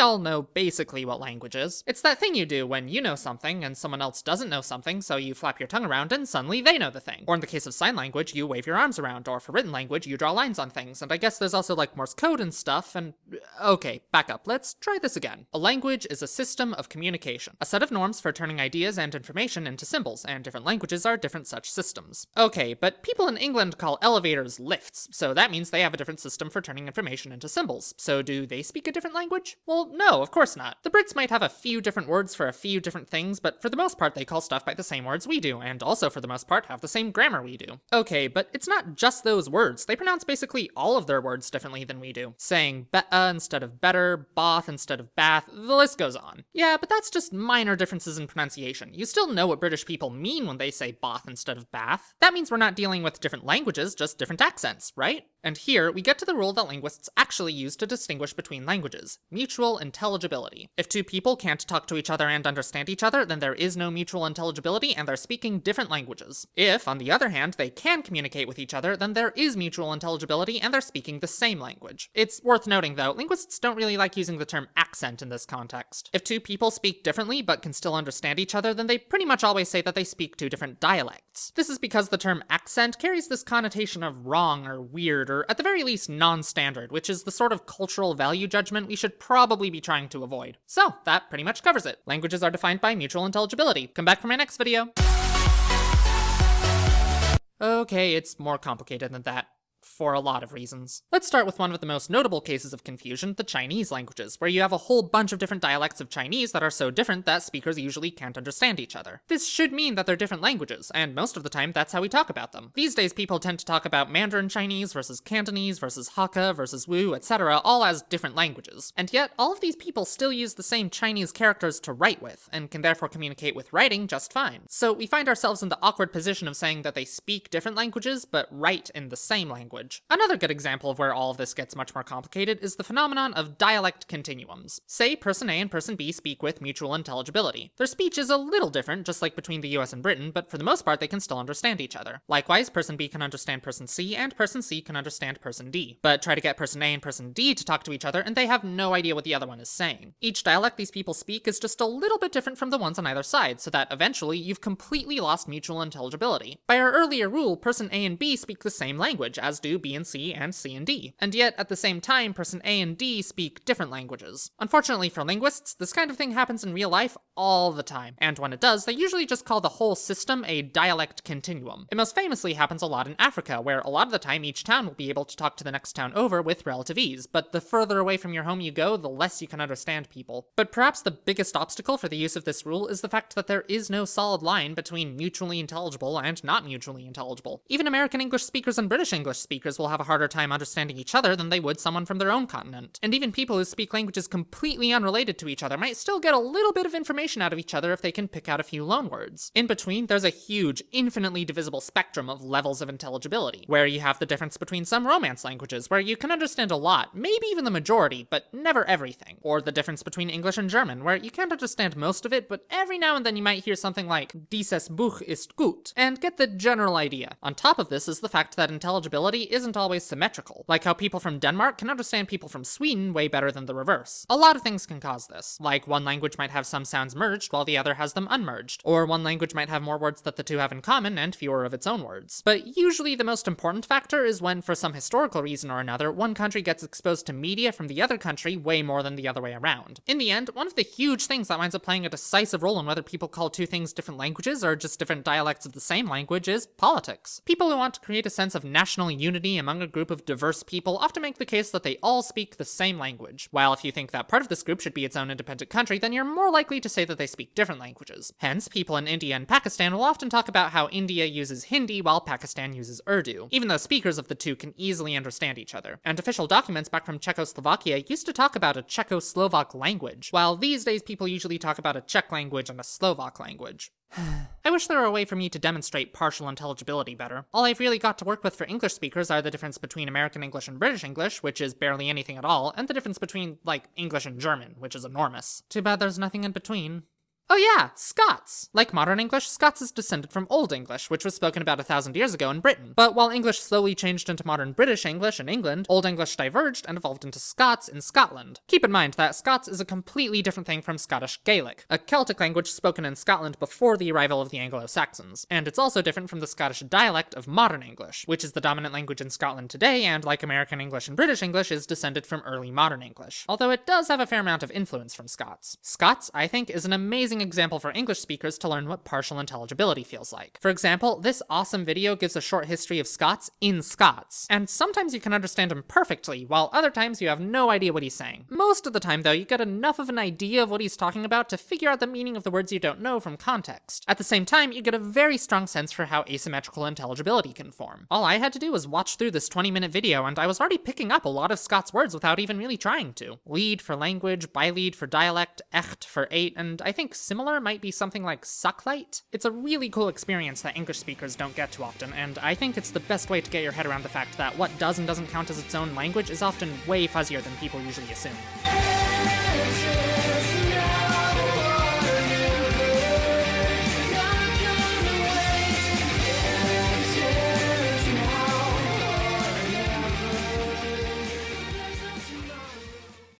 all know basically what language is. It's that thing you do when you know something and someone else doesn't know something, so you flap your tongue around and suddenly they know the thing. Or in the case of sign language, you wave your arms around, or for written language, you draw lines on things, and I guess there's also like Morse code and stuff, and uh, okay, back up, let's try this again. A language is a system of communication, a set of norms for turning ideas and information into symbols, and different languages are different such systems. Okay, but people in England call elevators lifts, so that means they have a different system for turning information into symbols. So do they speak a different language? Well, no, of course not. The Brits might have a few different words for a few different things, but for the most part they call stuff by the same words we do, and also for the most part have the same grammar we do. Okay, but it's not just those words. They pronounce basically all of their words differently than we do. Saying beta instead of better, bath instead of bath, the list goes on. Yeah, but that's just minor differences in pronunciation. You still know what British people mean when they say bath instead of bath. That means we're not dealing with different languages, just different accents, right? And here, we get to the rule that linguists actually use to distinguish between languages, mutual intelligibility. If two people can't talk to each other and understand each other, then there is no mutual intelligibility and they're speaking different languages. If, on the other hand, they can communicate with each other, then there is mutual intelligibility and they're speaking the same language. It's worth noting, though, linguists don't really like using the term accent in this context. If two people speak differently but can still understand each other, then they pretty much always say that they speak two different dialects. This is because the term accent carries this connotation of wrong or weird or at the very least non-standard, which is the sort of cultural value judgment we should probably be trying to avoid. So, that pretty much covers it. Languages are defined by mutual intelligibility. Come back for my next video. Okay, it's more complicated than that for a lot of reasons. Let's start with one of the most notable cases of confusion, the Chinese languages, where you have a whole bunch of different dialects of Chinese that are so different that speakers usually can't understand each other. This should mean that they're different languages, and most of the time that's how we talk about them. These days people tend to talk about Mandarin Chinese versus Cantonese versus Hakka versus Wu, etc., all as different languages. And yet, all of these people still use the same Chinese characters to write with, and can therefore communicate with writing just fine. So we find ourselves in the awkward position of saying that they speak different languages, but write in the same language language. Another good example of where all of this gets much more complicated is the phenomenon of dialect continuums. Say person A and person B speak with mutual intelligibility. Their speech is a little different, just like between the US and Britain, but for the most part they can still understand each other. Likewise, person B can understand person C, and person C can understand person D. But try to get person A and person D to talk to each other, and they have no idea what the other one is saying. Each dialect these people speak is just a little bit different from the ones on either side, so that eventually you've completely lost mutual intelligibility. By our earlier rule, person A and B speak the same language, as do B and C, and C and D. And yet, at the same time, person A and D speak different languages. Unfortunately for linguists, this kind of thing happens in real life all the time, and when it does, they usually just call the whole system a dialect continuum. It most famously happens a lot in Africa, where a lot of the time each town will be able to talk to the next town over with relative ease, but the further away from your home you go, the less you can understand people. But perhaps the biggest obstacle for the use of this rule is the fact that there is no solid line between mutually intelligible and not mutually intelligible. Even American English speakers and British English speakers will have a harder time understanding each other than they would someone from their own continent. And even people who speak languages completely unrelated to each other might still get a little bit of information out of each other if they can pick out a few loanwords. In between, there's a huge, infinitely divisible spectrum of levels of intelligibility, where you have the difference between some Romance languages, where you can understand a lot, maybe even the majority, but never everything. Or the difference between English and German, where you can't understand most of it, but every now and then you might hear something like, dieses Buch ist gut, and get the general idea. On top of this is the fact that intelligibility isn't always symmetrical, like how people from Denmark can understand people from Sweden way better than the reverse. A lot of things can cause this, like one language might have some sounds merged while the other has them unmerged, or one language might have more words that the two have in common and fewer of its own words. But usually the most important factor is when, for some historical reason or another, one country gets exposed to media from the other country way more than the other way around. In the end, one of the huge things that winds up playing a decisive role in whether people call two things different languages or just different dialects of the same language is politics. People who want to create a sense of national unity among a group of diverse people often make the case that they all speak the same language, while if you think that part of this group should be its own independent country, then you're more likely to say that they speak different languages. Hence, people in India and Pakistan will often talk about how India uses Hindi while Pakistan uses Urdu, even though speakers of the two can easily understand each other. And official documents back from Czechoslovakia used to talk about a Czechoslovak language, while these days people usually talk about a Czech language and a Slovak language. I wish there were a way for me to demonstrate partial intelligibility better. All I've really got to work with for English speakers are the difference between American English and British English, which is barely anything at all, and the difference between, like, English and German, which is enormous. Too bad there's nothing in between. Oh yeah, Scots. Like modern English, Scots is descended from Old English, which was spoken about a thousand years ago in Britain. But while English slowly changed into modern British English in England, Old English diverged and evolved into Scots in Scotland. Keep in mind that Scots is a completely different thing from Scottish Gaelic, a Celtic language spoken in Scotland before the arrival of the Anglo-Saxons. And it's also different from the Scottish dialect of modern English, which is the dominant language in Scotland today and, like American English and British English, is descended from early modern English. Although it does have a fair amount of influence from Scots. Scots, I think, is an amazing example for English speakers to learn what partial intelligibility feels like. For example, this awesome video gives a short history of Scots in Scots, and sometimes you can understand him perfectly, while other times you have no idea what he's saying. Most of the time, though, you get enough of an idea of what he's talking about to figure out the meaning of the words you don't know from context. At the same time, you get a very strong sense for how asymmetrical intelligibility can form. All I had to do was watch through this 20 minute video, and I was already picking up a lot of Scots words without even really trying to. Leid for language, byleid for dialect, echt for eight, and I think similar might be something like sucklight. It's a really cool experience that English speakers don't get too often, and I think it's the best way to get your head around the fact that what does and doesn't count as its own language is often way fuzzier than people usually assume.